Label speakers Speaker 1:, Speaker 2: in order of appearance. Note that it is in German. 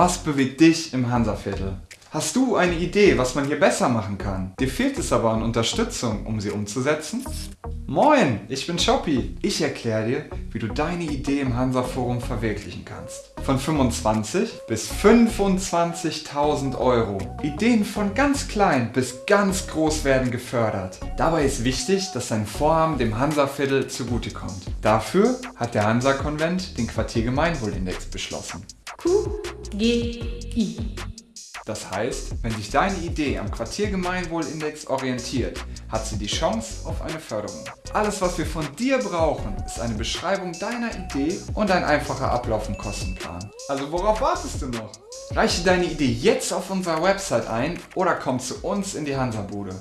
Speaker 1: Was bewegt dich im Hansaviertel? Hast du eine Idee, was man hier besser machen kann? Dir fehlt es aber an Unterstützung, um sie umzusetzen? Moin, ich bin Shoppi. Ich erkläre dir, wie du deine Idee im Hansa Forum verwirklichen kannst. Von 25 bis 25.000 Euro. Ideen von ganz klein bis ganz groß werden gefördert. Dabei ist wichtig, dass dein Vorhaben dem Hansa-Viertel zugutekommt. Dafür hat der Hansa-Konvent den Quartiergemeinwohlindex beschlossen.
Speaker 2: QGI.
Speaker 1: Das heißt, wenn sich deine Idee am Quartiergemeinwohlindex orientiert, hat sie die Chance auf eine Förderung. Alles was wir von dir brauchen, ist eine Beschreibung deiner Idee und ein einfacher Ablauf im Kostenplan. Also worauf wartest du noch? Reiche deine Idee jetzt auf unserer Website ein oder komm zu uns in die Hansa-Bude.